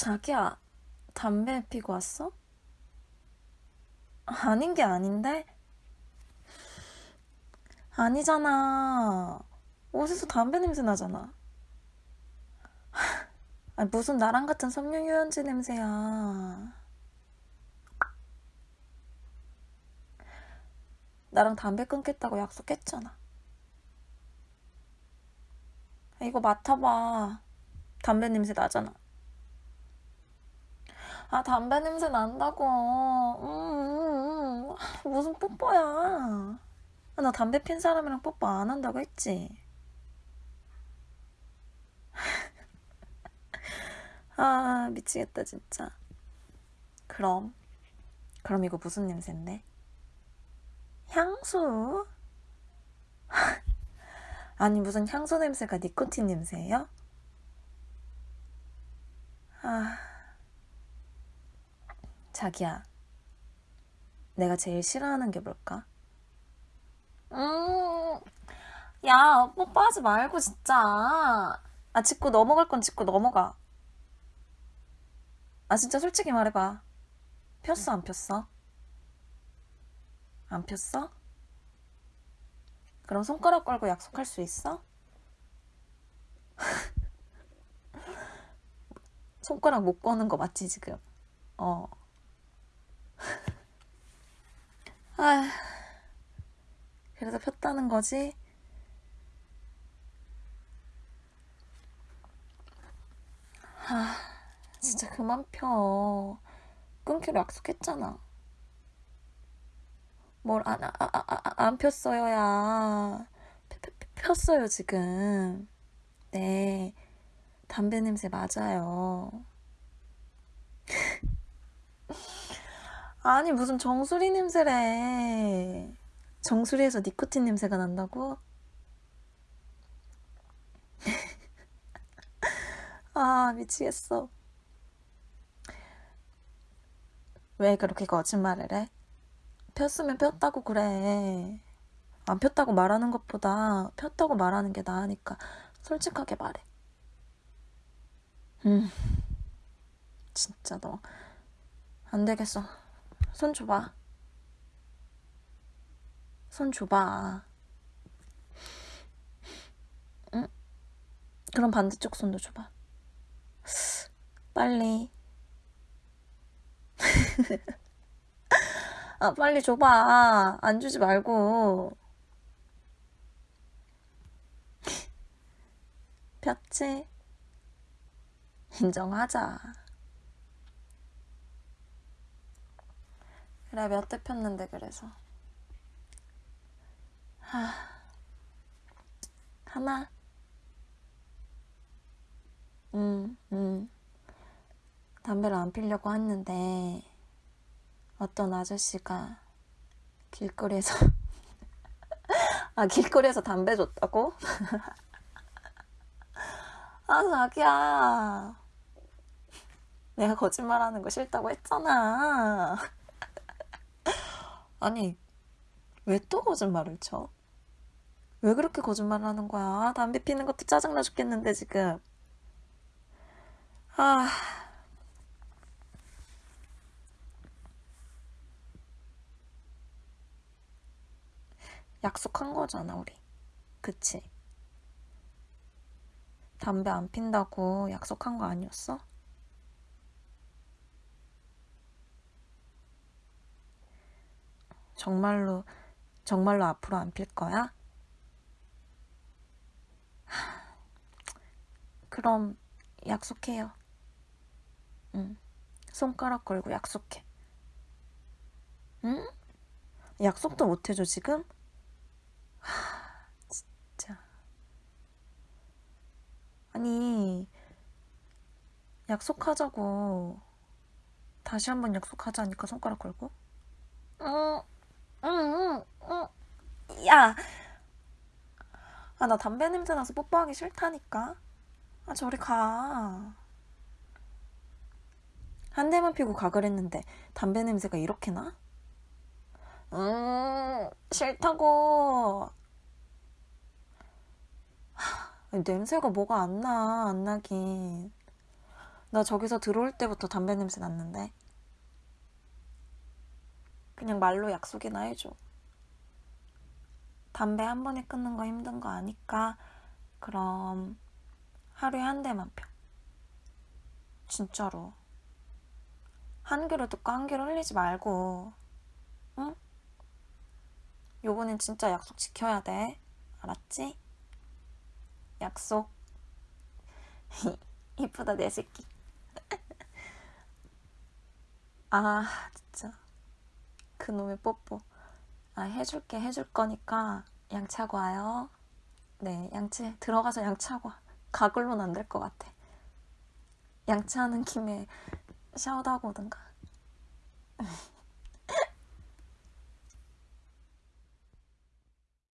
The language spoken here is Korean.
자기야, 담배 피고 왔어? 아닌 게 아닌데? 아니잖아. 옷에서 담배 냄새 나잖아. 아, 무슨 나랑 같은 섬유 유연제 냄새야. 나랑 담배 끊겠다고 약속했잖아. 이거 맡아봐. 담배 냄새 나잖아. 아, 담배 냄새 난다고. 음, 음, 음. 무슨 뽀뽀야. 아, 나 담배 핀 사람이랑 뽀뽀 안 한다고 했지. 아, 미치겠다, 진짜. 그럼. 그럼 이거 무슨 냄새인데? 향수? 아니, 무슨 향수 냄새가 니코틴 냄새예요? 아. 자기야, 내가 제일 싫어하는 게 뭘까? 음, 야, 뽀뽀하지 말고, 진짜. 아, 짚고 넘어갈 건 짚고 넘어가. 아, 진짜 솔직히 말해봐. 폈어, 안 폈어? 안 폈어? 그럼 손가락 걸고 약속할 수 있어? 손가락 못 거는 거 맞지, 지금? 어. 아, 그래서 폈다는 거지? 아, 진짜 그만 펴. 끊기로 약속했잖아. 뭘 안, 아, 아, 아, 안 폈어요, 야. 폈어요, 지금. 네. 담배 냄새 맞아요. 아니, 무슨 정수리 냄새래. 정수리에서 니코틴 냄새가 난다고? 아, 미치겠어. 왜 그렇게 거짓말을 해? 폈으면 폈다고 그래. 안 폈다고 말하는 것보다 폈다고 말하는 게 나으니까 솔직하게 말해. 음, 진짜 너. 안 되겠어. 손 줘봐. 손 줘봐. 응? 그럼 반대쪽 손도 줘봐. 빨리. 아, 빨리 줘봐. 안 주지 말고. 폈지? 인정하자. 그래, 몇 대 폈는데, 그래서. 하, 하나. 음, 음. 담배를 안 피려고 했는데, 어떤 아저씨가 길거리에서, 아, 길거리에서 담배 줬다고? 아, 자기야. 내가 거짓말하는 거 싫다고 했잖아. 아니, 왜 또 거짓말을 쳐? 왜 그렇게 거짓말을 하는 거야? 담배 피는 것도 짜증나 죽겠는데, 지금. 아. 약속한 거잖아, 우리. 그치? 담배 안 핀다고 약속한 거 아니었어? 정말로, 정말로 앞으로 안 필 거야? 그럼 약속해요. 응. 손가락 걸고 약속해. 응? 약속도 못 해줘, 지금? 하, 진짜. 아니, 약속하자고. 다시 한번 약속하자니까 손가락 걸고. 응, 응, 응, 응. 야! 아, 나 담배 냄새 나서 뽀뽀하기 싫다니까. 아, 저리 가. 한 대만 피고 가 그랬는데 담배 냄새가 이렇게 나? 음, 싫다고. 하, 냄새가 뭐가 안 나, 안 나긴. 나 저기서 들어올 때부터 담배 냄새 났는데. 그냥 말로 약속이나 해줘. 담배 한 번에 끊는 거 힘든 거 아니까 그럼 하루에 한 대만 펴. 진짜로. 한 귀로 듣고 한 귀로 흘리지 말고. 응? 요번엔 진짜 약속 지켜야 돼. 알았지? 약속. 이쁘다 내 새끼. 아 진짜 그놈의 뽀뽀. 아 해줄게 해줄 거니까 양치하고 와요. 네 양치 들어가서 양치하고 와. 가글로는 안 될 것 같아. 양치하는 김에 샤워도 하고 오든가.